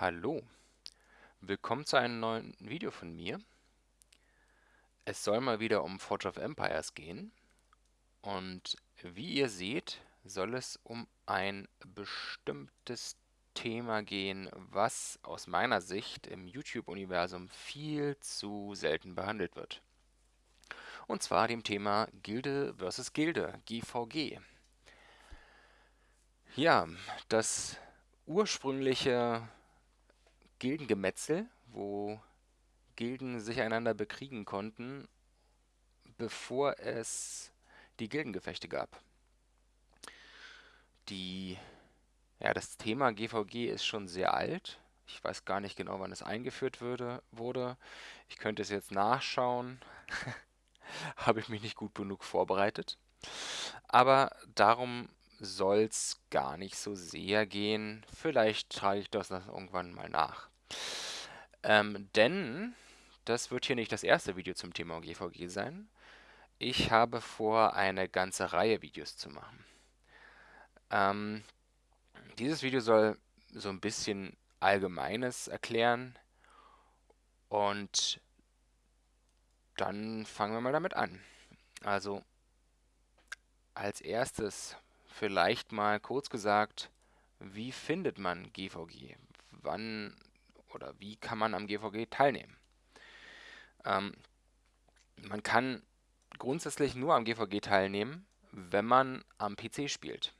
Hallo, willkommen zu einem neuen Video von mir. Es soll mal wieder um Forge of Empires gehen und wie ihr seht, soll es um ein bestimmtes Thema gehen, was aus meiner Sicht im YouTube-Universum viel zu selten behandelt wird. Und zwar dem Thema Gilde versus Gilde, GVG. Ja, das ursprüngliche Gildengemetzel, wo Gilden sich einander bekriegen konnten, bevor es die Gildengefechte gab. Die, ja, das Thema GVG ist schon sehr alt. Ich weiß gar nicht genau, wann es eingeführt würde, wurde. Ich könnte es jetzt nachschauen. Habe ich mich nicht gut genug vorbereitet. Aber darum soll es gar nicht so sehr gehen. Vielleicht trage ich das irgendwann mal nach. Ähm, denn das wird hier nicht das erste Video zum Thema GVG sein. Ich habe vor, eine ganze Reihe Videos zu machen. Ähm, dieses Video soll so ein bisschen Allgemeines erklären und dann fangen wir mal damit an. Also als erstes vielleicht mal kurz gesagt, wie findet man GVG? Wann oder wie kann man am GVG teilnehmen? Ähm, man kann grundsätzlich nur am GVG teilnehmen, wenn man am PC spielt.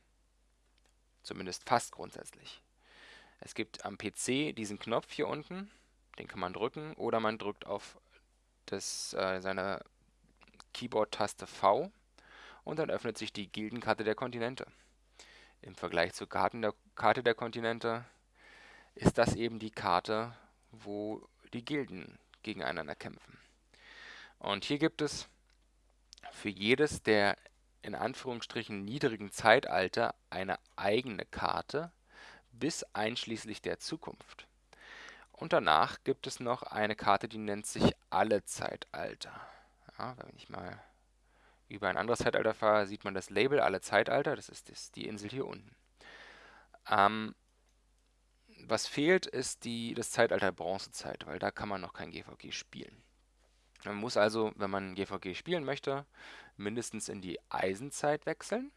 Zumindest fast grundsätzlich. Es gibt am PC diesen Knopf hier unten, den kann man drücken, oder man drückt auf das, äh, seine Keyboard-Taste V und dann öffnet sich die Gildenkarte der Kontinente. Im Vergleich zur Karten der, Karte der Kontinente ist das eben die Karte, wo die Gilden gegeneinander kämpfen. Und hier gibt es für jedes der in Anführungsstrichen niedrigen Zeitalter eine eigene Karte bis einschließlich der Zukunft. Und danach gibt es noch eine Karte, die nennt sich Alle Zeitalter. Ja, wenn ich mal über ein anderes Zeitalter fahre, sieht man das Label Alle Zeitalter. Das ist das, die Insel hier unten. Ähm, was fehlt, ist die, das Zeitalter Bronzezeit, weil da kann man noch kein GVG spielen. Man muss also, wenn man GVG spielen möchte, mindestens in die Eisenzeit wechseln.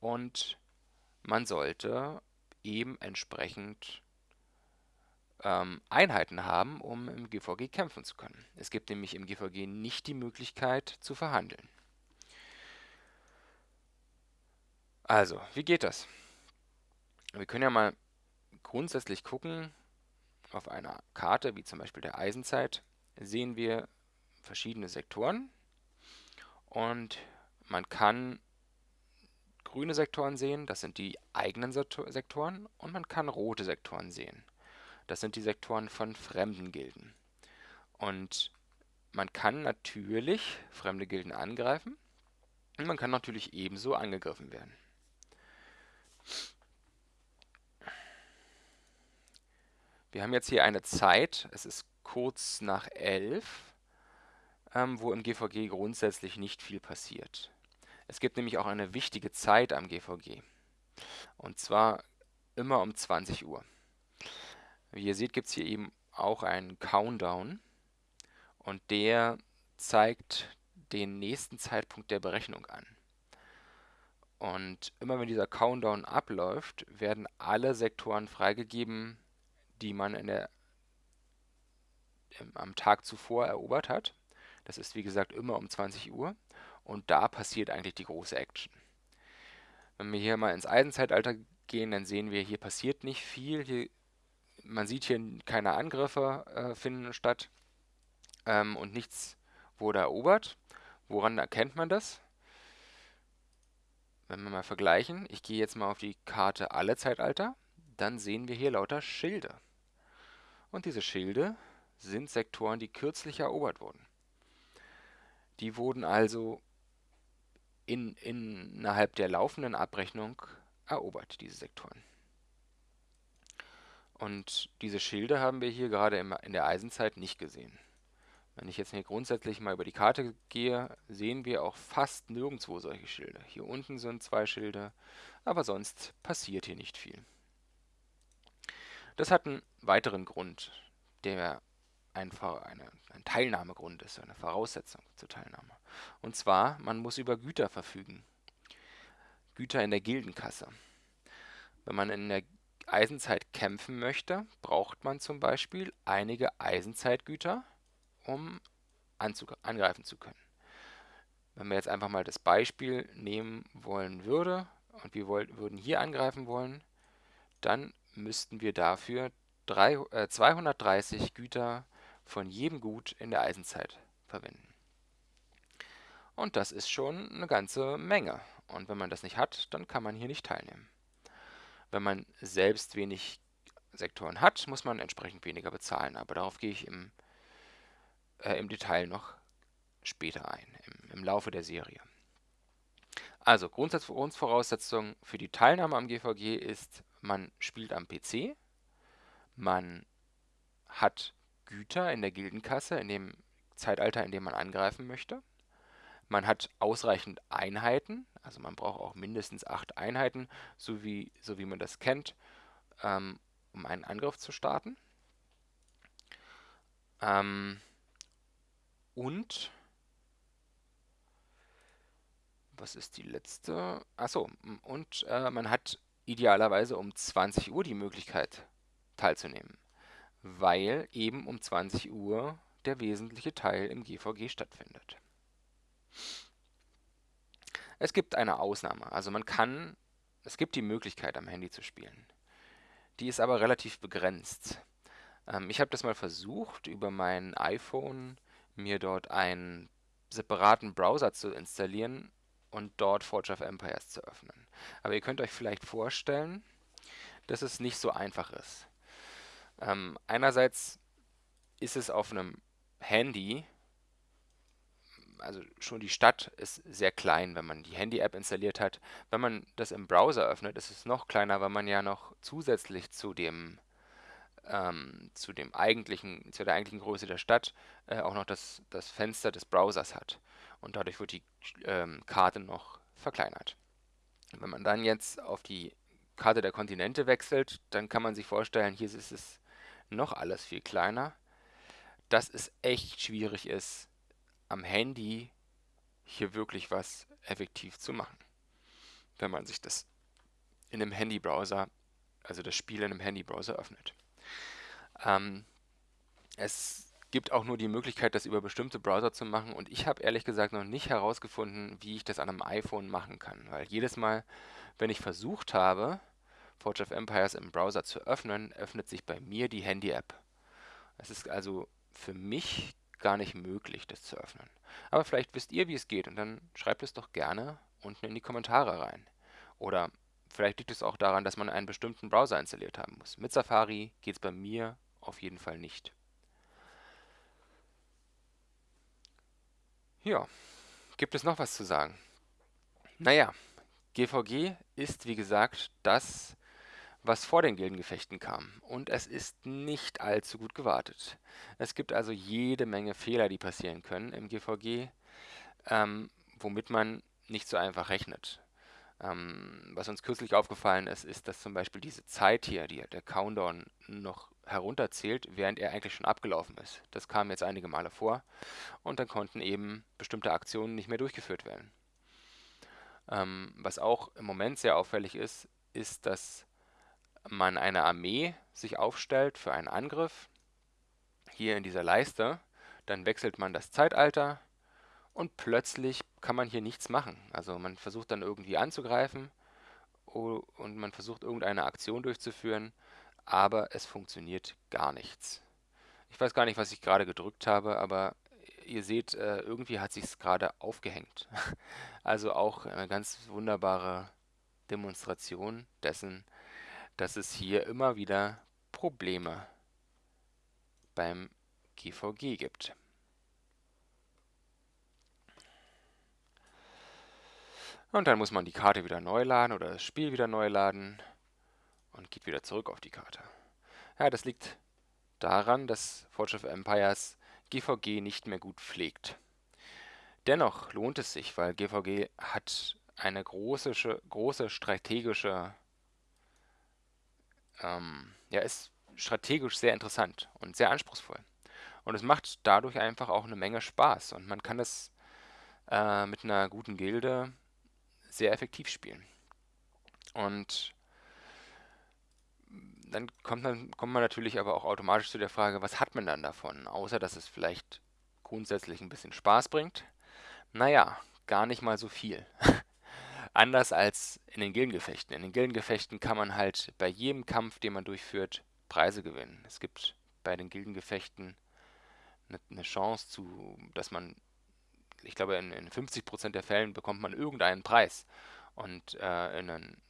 Und man sollte eben entsprechend ähm, Einheiten haben, um im GVG kämpfen zu können. Es gibt nämlich im GVG nicht die Möglichkeit zu verhandeln. Also, wie geht das? Wir können ja mal grundsätzlich gucken, auf einer Karte, wie zum Beispiel der Eisenzeit, sehen wir verschiedene Sektoren und man kann grüne Sektoren sehen, das sind die eigenen Sektoren und man kann rote Sektoren sehen. Das sind die Sektoren von fremden Gilden. Und man kann natürlich fremde Gilden angreifen und man kann natürlich ebenso angegriffen werden. Wir haben jetzt hier eine Zeit, es ist kurz nach 11, ähm, wo im GVG grundsätzlich nicht viel passiert. Es gibt nämlich auch eine wichtige Zeit am GVG. Und zwar immer um 20 Uhr. Wie ihr seht, gibt es hier eben auch einen Countdown und der zeigt den nächsten Zeitpunkt der Berechnung an. Und immer wenn dieser Countdown abläuft, werden alle Sektoren freigegeben, die man in der, am Tag zuvor erobert hat. Das ist wie gesagt immer um 20 Uhr und da passiert eigentlich die große Action. Wenn wir hier mal ins Eisenzeitalter gehen, dann sehen wir, hier passiert nicht viel. Hier man sieht hier keine Angriffe äh, finden statt ähm, und nichts wurde erobert. Woran erkennt man das? Wenn wir mal vergleichen, ich gehe jetzt mal auf die Karte alle Zeitalter, dann sehen wir hier lauter Schilde. Und diese Schilde sind Sektoren, die kürzlich erobert wurden. Die wurden also in, innerhalb der laufenden Abrechnung erobert, diese Sektoren. Und diese Schilde haben wir hier gerade in der Eisenzeit nicht gesehen. Wenn ich jetzt hier grundsätzlich mal über die Karte gehe, sehen wir auch fast nirgendwo solche Schilde. Hier unten sind zwei Schilde, aber sonst passiert hier nicht viel. Das hat einen weiteren Grund, der einfach eine, ein Teilnahmegrund ist, eine Voraussetzung zur Teilnahme. Und zwar, man muss über Güter verfügen. Güter in der Gildenkasse. Wenn man in der Eisenzeit kämpfen möchte, braucht man zum Beispiel einige Eisenzeitgüter, um angreifen zu können. Wenn wir jetzt einfach mal das Beispiel nehmen wollen würde und wir würden hier angreifen wollen, dann müssten wir dafür drei, äh, 230 Güter von jedem Gut in der Eisenzeit verwenden. Und das ist schon eine ganze Menge. Und wenn man das nicht hat, dann kann man hier nicht teilnehmen. Wenn man selbst wenig Sektoren hat, muss man entsprechend weniger bezahlen. Aber darauf gehe ich im, äh, im Detail noch später ein, im, im Laufe der Serie. Also Grundvoraussetzung für die Teilnahme am GVG ist, man spielt am PC, man hat Güter in der Gildenkasse, in dem Zeitalter, in dem man angreifen möchte. Man hat ausreichend Einheiten, also man braucht auch mindestens acht Einheiten, so wie, so wie man das kennt, ähm, um einen Angriff zu starten. Ähm, und was ist die letzte? Achso, und äh, man hat idealerweise um 20 Uhr die Möglichkeit teilzunehmen, weil eben um 20 Uhr der wesentliche Teil im GVG stattfindet. Es gibt eine Ausnahme, also man kann, es gibt die Möglichkeit am Handy zu spielen. Die ist aber relativ begrenzt. Ähm, ich habe das mal versucht, über mein iPhone mir dort einen separaten Browser zu installieren und dort Forge of Empires zu öffnen. Aber ihr könnt euch vielleicht vorstellen, dass es nicht so einfach ist. Ähm, einerseits ist es auf einem Handy, also schon die Stadt ist sehr klein, wenn man die Handy-App installiert hat. Wenn man das im Browser öffnet, ist es noch kleiner, weil man ja noch zusätzlich zu dem ähm, zu dem eigentlichen, zu der eigentlichen Größe der Stadt äh, auch noch das, das Fenster des Browsers hat. Und dadurch wird die ähm, Karte noch verkleinert. Wenn man dann jetzt auf die Karte der Kontinente wechselt, dann kann man sich vorstellen, hier ist es noch alles viel kleiner. Dass es echt schwierig ist, am Handy hier wirklich was effektiv zu machen. Wenn man sich das in einem Handybrowser, also das Spiel in einem Handybrowser öffnet. Ähm, es gibt auch nur die Möglichkeit, das über bestimmte Browser zu machen und ich habe ehrlich gesagt noch nicht herausgefunden, wie ich das an einem iPhone machen kann, weil jedes Mal, wenn ich versucht habe, Forge of Empires im Browser zu öffnen, öffnet sich bei mir die Handy-App. Es ist also für mich gar nicht möglich, das zu öffnen. Aber vielleicht wisst ihr, wie es geht und dann schreibt es doch gerne unten in die Kommentare rein. Oder vielleicht liegt es auch daran, dass man einen bestimmten Browser installiert haben muss. Mit Safari geht es bei mir auf jeden Fall nicht. Ja, gibt es noch was zu sagen? Naja, GVG ist wie gesagt das, was vor den Gildengefechten kam. Und es ist nicht allzu gut gewartet. Es gibt also jede Menge Fehler, die passieren können im GVG, ähm, womit man nicht so einfach rechnet. Ähm, was uns kürzlich aufgefallen ist, ist, dass zum Beispiel diese Zeit hier, die, der Countdown, noch herunterzählt, während er eigentlich schon abgelaufen ist. Das kam jetzt einige Male vor und dann konnten eben bestimmte Aktionen nicht mehr durchgeführt werden. Ähm, was auch im Moment sehr auffällig ist, ist, dass man eine Armee sich aufstellt für einen Angriff, hier in dieser Leiste, dann wechselt man das Zeitalter und plötzlich kann man hier nichts machen. Also man versucht dann irgendwie anzugreifen und man versucht irgendeine Aktion durchzuführen, aber es funktioniert gar nichts. Ich weiß gar nicht, was ich gerade gedrückt habe, aber ihr seht, äh, irgendwie hat sich es gerade aufgehängt. Also auch eine ganz wunderbare Demonstration dessen, dass es hier immer wieder Probleme beim GVG gibt. Und dann muss man die Karte wieder neu laden oder das Spiel wieder neu laden und geht wieder zurück auf die Karte. Ja, das liegt daran, dass Forge of Empires GVG nicht mehr gut pflegt. Dennoch lohnt es sich, weil GVG hat eine große, große strategische, ähm, ja, ist strategisch sehr interessant und sehr anspruchsvoll. Und es macht dadurch einfach auch eine Menge Spaß und man kann das äh, mit einer guten Gilde sehr effektiv spielen. Und dann kommt, man, kommt man natürlich aber auch automatisch zu der Frage, was hat man dann davon? Außer, dass es vielleicht grundsätzlich ein bisschen Spaß bringt. Naja, gar nicht mal so viel. Anders als in den Gildengefechten. In den Gildengefechten kann man halt bei jedem Kampf, den man durchführt, Preise gewinnen. Es gibt bei den Gildengefechten eine, Chance zu, dass man, ich glaube, in, in 50% der Fällen bekommt man irgendeinen Preis. Und äh, in einen,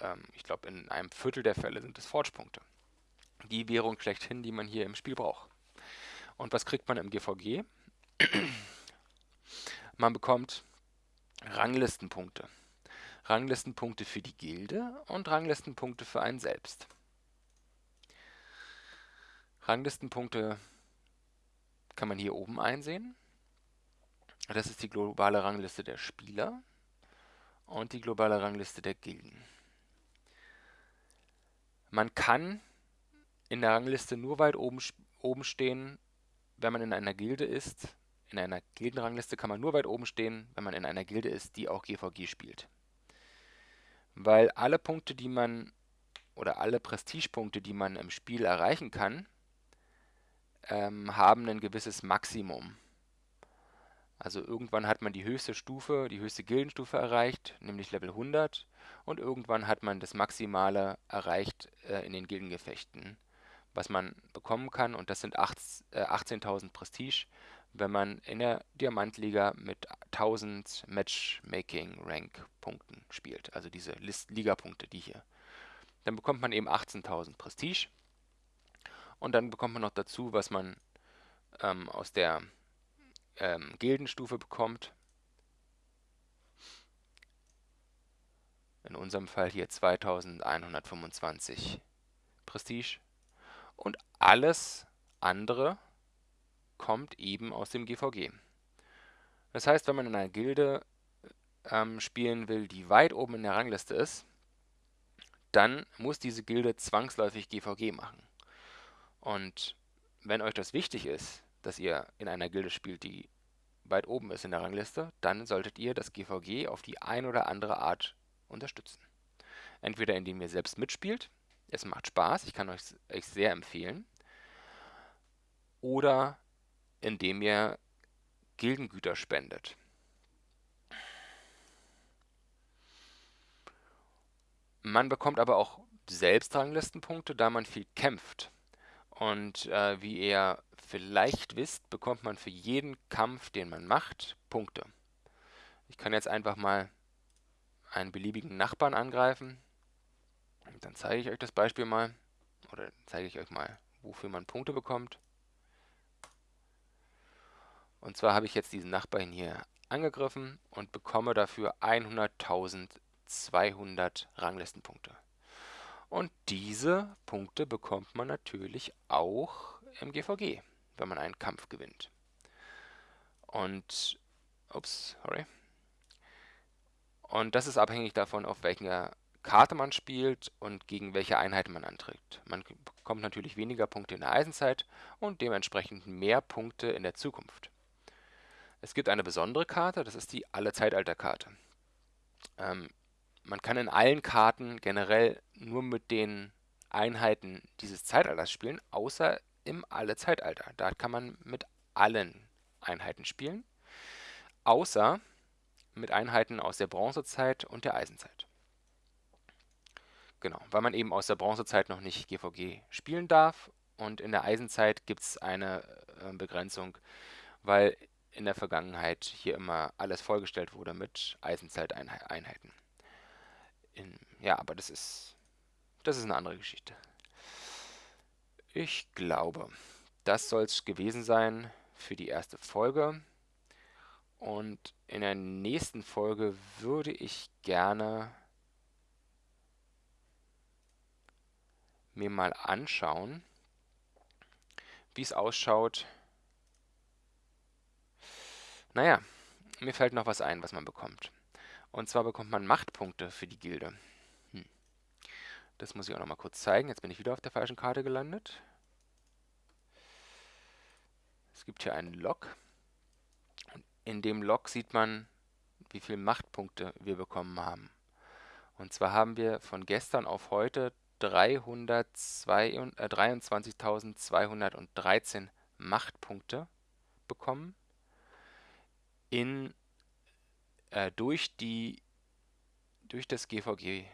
ähm, ich glaube, in einem Viertel der Fälle sind es Forge-Punkte. Die Währung schlechthin, die man hier im Spiel braucht. Und was kriegt man im GVG? man bekommt Ranglistenpunkte. Ranglistenpunkte für die Gilde und Ranglistenpunkte für einen selbst. Ranglistenpunkte kann man hier oben einsehen. Das ist die globale Rangliste der Spieler und die globale Rangliste der Gilden. Man kann in der Rangliste nur weit oben, oben stehen, wenn man in einer Gilde ist. In einer Gildenrangliste kann man nur weit oben stehen, wenn man in einer Gilde ist, die auch GVG spielt. Weil alle Punkte, die man oder alle Prestigepunkte, die man im Spiel erreichen kann, ähm, haben ein gewisses Maximum. Also irgendwann hat man die höchste Stufe, die höchste Gildenstufe erreicht, nämlich Level 100. Und irgendwann hat man das Maximale erreicht äh, in den Gildengefechten, was man bekommen kann. Und das sind äh, 18.000 Prestige, wenn man in der Diamantliga mit 1000 Matchmaking-Rank-Punkten spielt. Also diese Liga-Punkte, die hier. Dann bekommt man eben 18.000 Prestige. Und dann bekommt man noch dazu, was man ähm, aus der ähm, Gildenstufe bekommt. In unserem Fall hier 2125 Prestige. Und alles andere kommt eben aus dem GVG. Das heißt, wenn man in einer Gilde ähm, spielen will, die weit oben in der Rangliste ist, dann muss diese Gilde zwangsläufig GVG machen. Und wenn euch das wichtig ist, dass ihr in einer Gilde spielt, die weit oben ist in der Rangliste, dann solltet ihr das GVG auf die ein oder andere Art unterstützen. Entweder indem ihr selbst mitspielt, es macht Spaß, ich kann euch, euch sehr empfehlen, oder indem ihr Gildengüter spendet. Man bekommt aber auch selbst Ranglistenpunkte, da man viel kämpft. Und äh, wie ihr vielleicht wisst, bekommt man für jeden Kampf, den man macht, Punkte. Ich kann jetzt einfach mal einen beliebigen Nachbarn angreifen. Und dann zeige ich euch das Beispiel mal. Oder zeige ich euch mal, wofür man Punkte bekommt. Und zwar habe ich jetzt diesen Nachbarn hier angegriffen und bekomme dafür 100.200 Ranglistenpunkte. Und diese Punkte bekommt man natürlich auch im GVG, wenn man einen Kampf gewinnt. Und, ups, sorry. Und das ist abhängig davon, auf welcher Karte man spielt und gegen welche Einheiten man antritt. Man bekommt natürlich weniger Punkte in der Eisenzeit und dementsprechend mehr Punkte in der Zukunft. Es gibt eine besondere Karte, das ist die Alle-Zeitalter-Karte. Ähm, man kann in allen Karten generell nur mit den Einheiten dieses Zeitalters spielen, außer im Alle-Zeitalter. Da kann man mit allen Einheiten spielen, außer mit Einheiten aus der Bronzezeit und der Eisenzeit. Genau, weil man eben aus der Bronzezeit noch nicht GVG spielen darf und in der Eisenzeit gibt es eine äh, Begrenzung, weil in der Vergangenheit hier immer alles vollgestellt wurde mit Eisenzeiteinheiten. In, ja, aber das ist, das ist eine andere Geschichte. Ich glaube, das soll es gewesen sein für die erste Folge. Und in der nächsten Folge würde ich gerne mir mal anschauen, wie es ausschaut. Naja, mir fällt noch was ein, was man bekommt. Und zwar bekommt man Machtpunkte für die Gilde. Hm. Das muss ich auch noch mal kurz zeigen. Jetzt bin ich wieder auf der falschen Karte gelandet. Es gibt hier einen Log. In dem Log sieht man, wie viele Machtpunkte wir bekommen haben. Und zwar haben wir von gestern auf heute 23.213 äh, Machtpunkte bekommen in, äh, durch, die, durch das GVG.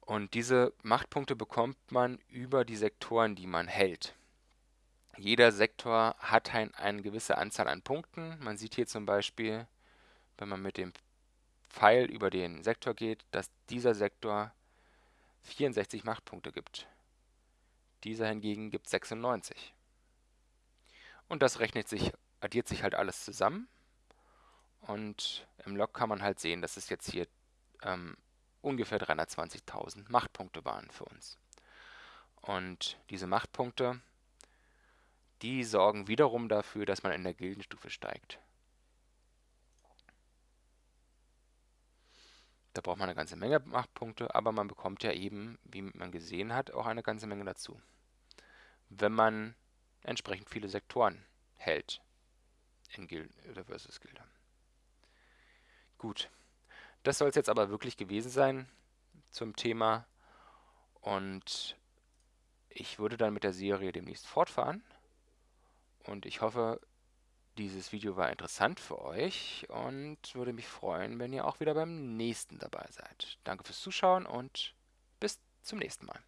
Und diese Machtpunkte bekommt man über die Sektoren, die man hält. Jeder Sektor hat ein, eine gewisse Anzahl an Punkten. Man sieht hier zum Beispiel, wenn man mit dem Pfeil über den Sektor geht, dass dieser Sektor 64 Machtpunkte gibt. Dieser hingegen gibt 96. Und das rechnet sich, addiert sich halt alles zusammen. Und im Log kann man halt sehen, dass es jetzt hier ähm, ungefähr 320.000 Machtpunkte waren für uns. Und diese Machtpunkte, die sorgen wiederum dafür, dass man in der Gildenstufe steigt. Da braucht man eine ganze Menge Machtpunkte, aber man bekommt ja eben, wie man gesehen hat, auch eine ganze Menge dazu. Wenn man entsprechend viele Sektoren hält in Gilde oder versus Gilde. Gut. Das soll es jetzt aber wirklich gewesen sein zum Thema. Und ich würde dann mit der Serie demnächst fortfahren. Und ich hoffe, dieses Video war interessant für euch und würde mich freuen, wenn ihr auch wieder beim nächsten dabei seid. Danke fürs Zuschauen und bis zum nächsten Mal.